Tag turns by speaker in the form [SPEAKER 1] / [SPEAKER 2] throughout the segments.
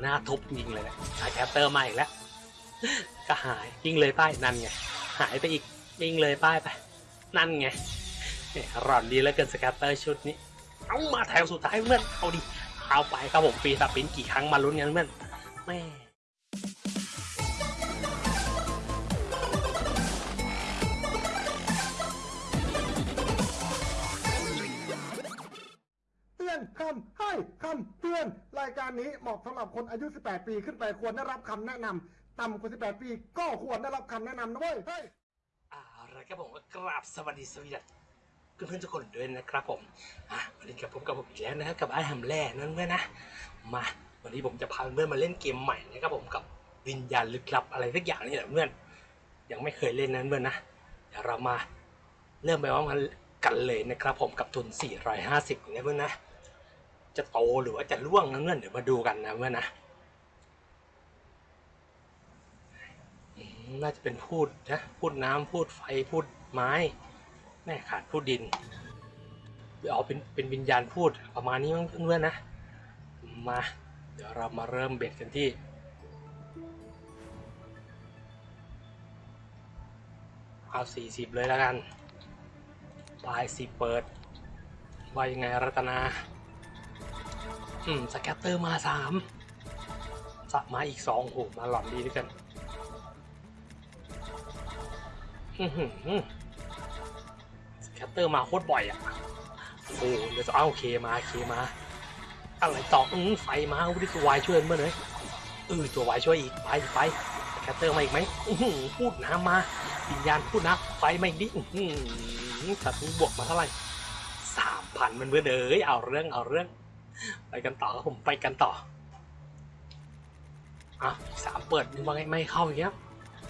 [SPEAKER 1] หน้าทุบยิงเลยนะสายแคปเตอร์มาอีกแล้ว ก็หายยิงเลยป้ายนั่นไง หายไปอีกยิงเลยป้ายไป นั่นไงเนี่ยรอนดีแล้วเกินสแคปเตอร์ชุดนี้ เอามาแถวสุดท้ายเพื่อน เอาดิ เอาไปครับผมฟรีสปินกี่ครั้งมาลุ้นกันเพื่อนแม่
[SPEAKER 2] เตือนรายการนี้เหมาะสำหรับคนอายุ 18 ปีขึ้นไปควรได้รับคำแนะนำต่ำกว่า 18 ปี ก็ควรได้รับคำแนะนำนะเว้ยเฮ้ย
[SPEAKER 1] อาละครับผมก็กราบสวัสดีสวีดัสเพื่อนๆทุกคนด้วยนะครับผมอะวันนี้กับผมกับผมอีกแล้วนะครับกับไอ้แฮมแล่นั่นเพื่อนนะมาวันนี้ผมจะพาเพื่อนมาเล่นเกมใหม่นะครับผมกับวิญญาณลึกลับอะไรสักอย่างนี่แหละเพื่อนยังไม่เคยเล่นนั้นเพื่อนนะเดี๋ยวเรามาเริ่มไปว่ามันกันเลยนะครับผมกับทุน 450นะเพื่อนนะ จะโตหรือว่าจะล่วงนะเพื่อนเดี๋ยวมาดูกันนะเพื่อนนะน่าจะเป็นพูดนะพูดน้ำพูดไฟพูดไม้แม่ขาดพูดดินเอาเป็นเป็นวิญญาณพูดประมาณนี้มั้งเพื่อนๆนะมา เดี๋ยวเรามาเริ่มเบ็ดกันที่เอาสี่สิบเลยแล้วกันปลายสิบเปิดว่ายังไงรัตนา อืมสแกตเตอร์มาสามสับมาอีกสองโอ้โหมาหล่อนดีด้วยกัน อือหือสแกตเตอร์มาโคตรบ่อยอะโอ้เดี๋ยวจะเอาเคมาเคมา อะไรต่ออืมไฟมาวิทวายช่วยเมื่อเลยเออตัววายช่วยอีกไปไปแคตเตอร์มาอีกไหมพูดน้ำมาวิญญาณพูดนะไฟมาอีกดิดสัตว์นี้บวกมาเท่าไหร่สามพันมันเพื่อนเอ้ยเอาเรื่องเอาเรื่อง ไปกันต่อครับผมไปกันต่อ อะสามเปิดนี่ว่าไงไม่เข้าอีกแล้ว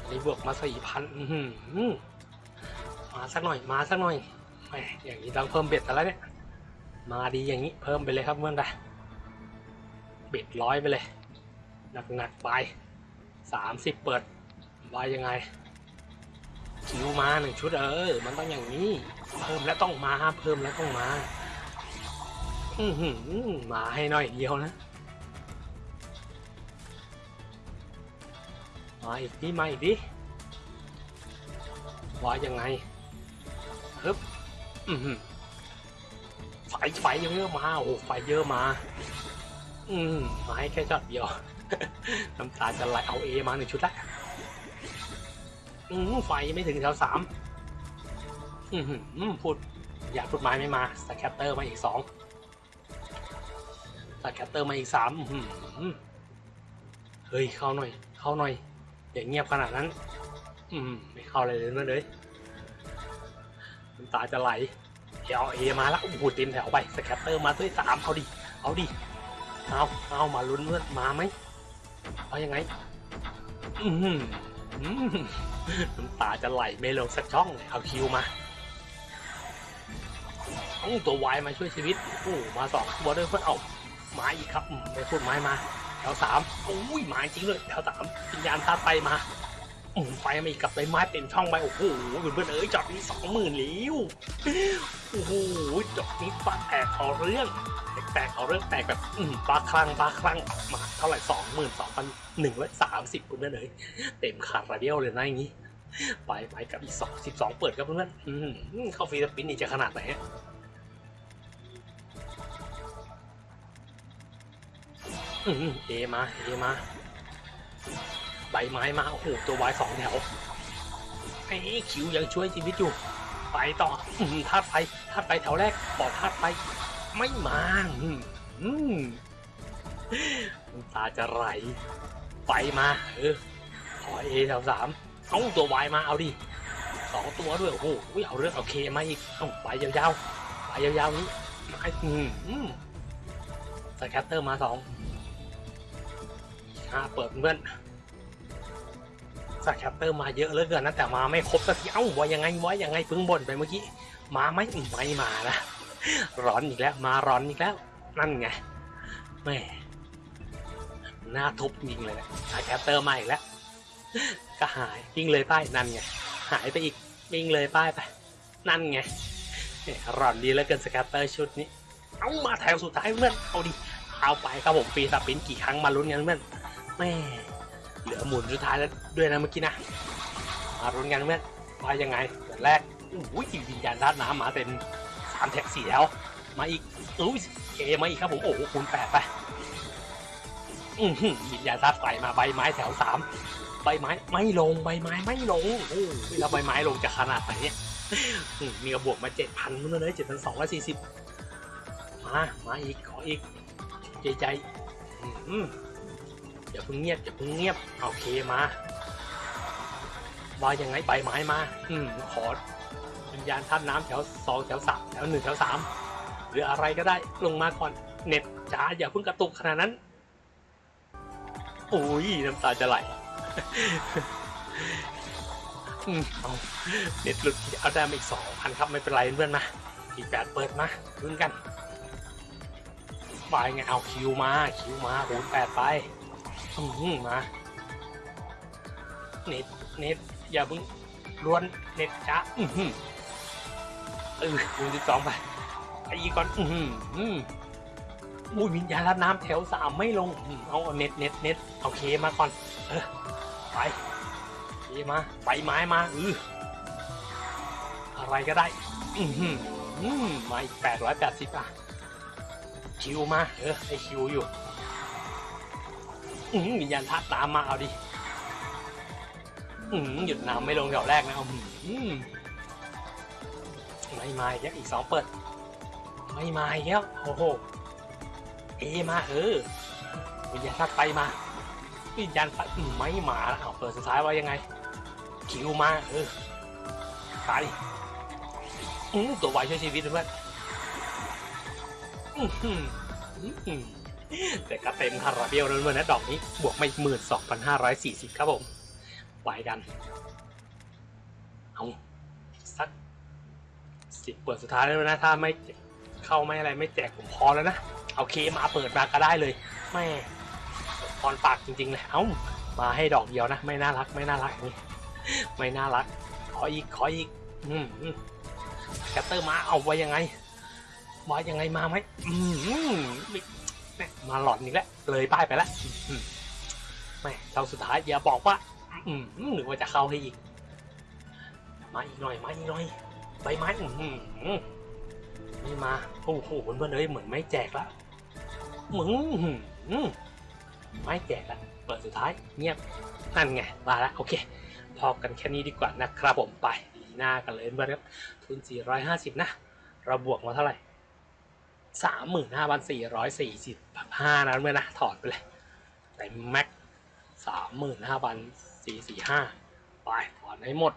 [SPEAKER 1] อันนี้บวกมาสี่พันมาสักหน่อยมาสักหน่อยแหมอย่างนี้ต้องเพิ่มเบ็ดแต่ล้วเนี่ย มาดีอย่างนี้เพิ่มไปเลยครับเพื่อนไปเบ็ดร้อยไปเลยหนักๆไปสามสิบเปิดว่ายังไงคิวมาหนึ่งชุดเออ มันต้องอย่างนี้ เพิ่มแล้วต้องมา เพิ่มแล้วต้องมา มาให้หน่อยเดียวนะมาอีกดิมาอีกดิว่ายังไงฮึบไฟไฟเยอะมาโอ้โหไฟเยอะมา อืมมาให้แค่ช็อตเดียวน้ำตาจะไหลเอา A มาหนึ่งชุดละอืมไฟไม่ถึงแถวสามอืมพูด อยากพูดไม้ไม่มา scatter มาอีกสอง scatter มาอีกสามเฮ้ย เข้าหน่อย เข้าหน่อย อย่างเงียบขนาดนั้น อืม ไม่เข้าเลยเลยนะเลยน้ำตาจะไหลเอาเอมาแล้วโอ้โหเต็มแถวไปสแคตเตอร์มาด้วยสามเอาดิ เอาดิ เอาเอามาลุ้นเพื่อนมาไหมเอายังไง อืมน้ำตาจะไหลไม่ลงสักช่องเอาคิวมาเอาตัววายมาช่วยชีวิตโอ้มาสองตัวด้วยเพื่อนเอา ไม้อีกครับไปพูดไม้มาแถวสามโอ้ยไม้จริงเลยแถวสามวิญญาณธาตุไฟมาอืไฟมาอีกกับใบไม้เต็มช่องไปโอ้โหเพื่อนเอ้ยจอดนี้สองหมื่นลิ้วโอ้โหจบนี้ปลาแตกเอาเรื่องแตกเอาเรื่องแตกแบบอืมปลาคลั่งปลาคลั่งออกมาเท่าไหร่สองหมื่นสองพันหนึ่งร้อยสามสิบคุณเพื่อนเลยเต็มขาดระเดียวเลยนะอย่างนี้ไปไปกับอีกสองสิบสองเปิดครับเพื่อนๆเข้าฟรีสปินนี่จะขนาดไหน เอมาเอมาใบไม้มาโอ้โหตัววายสองแถวไอ้คิวยังช่วยชีวิตอยู่ไปต่ออืมธาตุไฟธาตุไฟแถวแรกบอกธาตุไฟไม่มาอืมอืมน้ำตาจะไหลไฟมา เออขอเอแถวสามเอาตัววายมาเอาดิสองตัวด้วยโอ้โหเอาเรื่องเอาเคมาอีกเอาไปยาวๆไปยาวๆนี้มาอืมอืม scatter มาสอง ห้าเปิดเพื่อน scatter มาเยอะเหลือเกินนะแต่มาไม่ครบสักทีเอ้าว่ายังไงว่ายังไงเพิ่งบ่นไปเมื่อกี้มาไหมไม่มานะหลอนอีกแล้ว มาหลอนอีกแล้ว นั่นไงแม่หน้าทุบยิงเลยนะ scatter มาอีกแล้ว ก็หายยิงเลยป้ายนั่นไงหายไปอีกยิงเลยป้ายไป นั่นไงหลอนดีเหลือเกิน scatter ชุดนี้ เอามาแถวสุดท้ายเพื่อนเอาดิเอาไปครับผม free spin กี่ครั้งมาลุ้นกันเพื่อน แม่เหลือหมุนสุดท้ายแล้วด้วยนะเมื่อกี้นะมาลุ้นกันเพื่อนว่ายังไงเดือนแรกอุ้ยวิญญาณธาตุน้ำมาเต็มสามแถวสี่แล้ว มาอีกอุ้ย A มาอีกครับผมโอ้โหคูณแปดไปอือหือวิญญาณธาตุไฟมาใบไม้แถวสามใบไม้ไม่ลงใบไม้ไม่ลงโอ้แล้วใบไม้ลงจะขนาดไหนเนี่ยมมีกระบวกมาเจ็ดพันนู่นเลยเจ็ดพันสองร้อยสี่สิบมา มาอีกขออีกใจใจอืม อย่าเพิ่งเงียบอย่าเพิ่งเงียบโอเคมาว่ายังไงใบไม้มา อืมขอวิญญาณท่านน้ำแถวสองแถวสามแถวหนึ่งแถวสามหรืออะไรก็ได้ลงมาก่อนเน็ตจ๋าอย่าเพิ่งกระตุกขนาดนั้นโอ้ยน้ำตาจะไหลเอาเน็ตหลุดเอาได้มาอีกสองพันครับไม่เป็นไรเพื่อนมาอีกแปดเปิดมาลุ้นกันไปไงเอาคิวมาคิวมาหูแปดไป มาเน็ตเน็ตอย่าเพิ่งล้วนเน็ตจ้าอือหือเออคูณสิบสองไปไปอีกก่อนอือหืออืมอุ้ยวิญญาณน้ำแถวสามไม่ลงเอา next next next เอา K มาก่อนเออไป K มาไปไม้มาอืออะไรก็ได้ อือหืออืมมาอีกแปดร้อยแปดสิบอะ Q มาเออไอ Q อยู่ อืมวิญญาณธาตุน้ำมาเอาดิอืมหยุดน้ำไม่ลงแถวแรกนะเอาอืมไม่มาอีกแล้วอีกสองเปิด ไม่มาอีกแล้วโอ้โหเอมาเออวิญญาณธาตุไฟมาวิญญาณไฟอืมไม่มาเอาเปิดสุดท้ายว่ายังไง คิวมาเออไปอืมตัวไวช่วยชีวิตเพื่อนอื้อหืออื้อหือ แต่ก็เต็มคาราเบลแล้วเมื่อนะดอกนี้บวกมาอีกหมื่นสองพันห้าร้อยสี่สิบครับผมไปกัน เอาสักสิบเปิดสุดท้ายแล้วนะ ถ้าไม่เข้าไม่อะไรไม่แจกผมพอแล้วนะ เอาเคมาเปิดมาก็ได้เลยแม่ตอนปากจริงๆเลยเอ้ามาให้ดอกเดียวนะ ไม่น่ารักไม่น่ารักนี่ไม่น่ารัก ขออีกขออีกอืมแคตเตอร์มาเอาไว้ยังไงมายังไงมาไหมอืม มาหลอนอีกแล้วเลยป้ายไปแล้วอืมแม่เราสุดท้ายอย่าบอกว่า อืมหรือว่าจะเข้าให้อีก มาอีกหน่อยมาอีกหน่อยใบไม้อืมไม่มาโอ้โหเพื่อนๆเลยเหมือนไม่แจกละมึงอืมไม่แจกละเปิดสุดท้ายเงียบนั่นไงมาล้วโอเค พอกันแค่นี้ดีกว่านะครับผมไปหน้ากันเลยเพื่อนครับทุน 450 นะ เราบวกมาเท่าไหร่ สามหมื่นห้าพันสี่ร้อยสี่สิบห้านั้นเมื่อนะถอดไปเลยแต่แม็กสามหมื่นห้าพันสี่สี่ห้าไปถอนให้หมด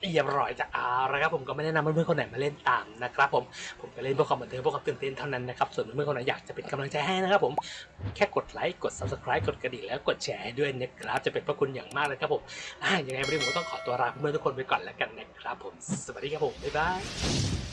[SPEAKER 1] เรียบร้อยจะเอาละครับผมก็ไม่แนะนำเพื่อนๆคนไหนมาเล่นตามนะครับผมผมก็เล่นเพื่อความบันเทิงเพื่อความตื่นเต้นเท่านั้นนะครับส่วนเพื่อนๆคนไหนอยากจะเป็นกำลังใจให้นะครับผมแค่กดไลค์กด subscribe กดกระดิ่งแล้วกดแชร์ให้ด้วยนะครับจะเป็นพระคุณอย่างมากเลยครับผมอ่ายังไงวันนี้ผมก็ต้องขอตัวลาเพื่อนๆทุกคนไปก่อนแล้วกันนะครับผมสวัสดีครับผมบ๊ายบาย